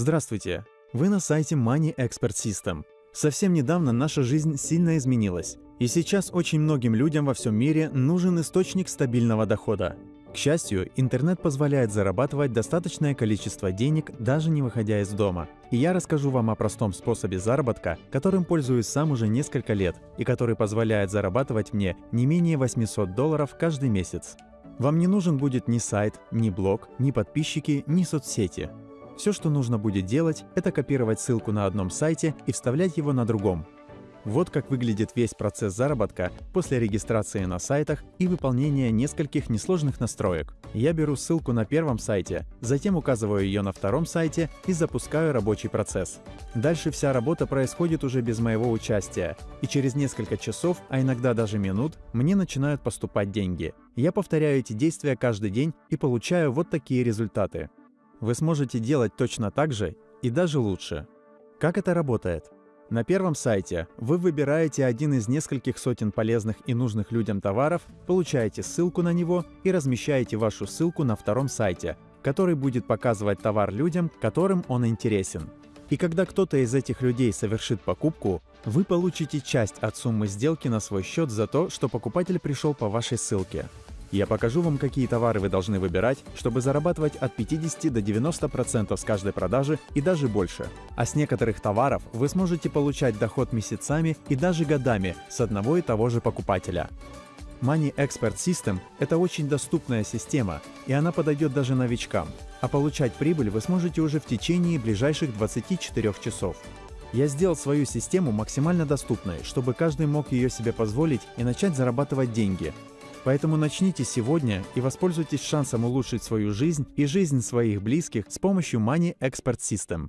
Здравствуйте! Вы на сайте Money Expert System. Совсем недавно наша жизнь сильно изменилась, и сейчас очень многим людям во всем мире нужен источник стабильного дохода. К счастью, интернет позволяет зарабатывать достаточное количество денег, даже не выходя из дома. И я расскажу вам о простом способе заработка, которым пользуюсь сам уже несколько лет, и который позволяет зарабатывать мне не менее 800 долларов каждый месяц. Вам не нужен будет ни сайт, ни блог, ни подписчики, ни соцсети. Все, что нужно будет делать, это копировать ссылку на одном сайте и вставлять его на другом. Вот как выглядит весь процесс заработка после регистрации на сайтах и выполнения нескольких несложных настроек. Я беру ссылку на первом сайте, затем указываю ее на втором сайте и запускаю рабочий процесс. Дальше вся работа происходит уже без моего участия, и через несколько часов, а иногда даже минут, мне начинают поступать деньги. Я повторяю эти действия каждый день и получаю вот такие результаты. Вы сможете делать точно так же и даже лучше. Как это работает? На первом сайте вы выбираете один из нескольких сотен полезных и нужных людям товаров, получаете ссылку на него и размещаете вашу ссылку на втором сайте, который будет показывать товар людям, которым он интересен. И когда кто-то из этих людей совершит покупку, вы получите часть от суммы сделки на свой счет за то, что покупатель пришел по вашей ссылке. Я покажу вам, какие товары вы должны выбирать, чтобы зарабатывать от 50 до 90% с каждой продажи и даже больше. А с некоторых товаров вы сможете получать доход месяцами и даже годами с одного и того же покупателя. Money Expert System – это очень доступная система, и она подойдет даже новичкам. А получать прибыль вы сможете уже в течение ближайших 24 часов. Я сделал свою систему максимально доступной, чтобы каждый мог ее себе позволить и начать зарабатывать деньги, Поэтому начните сегодня и воспользуйтесь шансом улучшить свою жизнь и жизнь своих близких с помощью Money Expert System.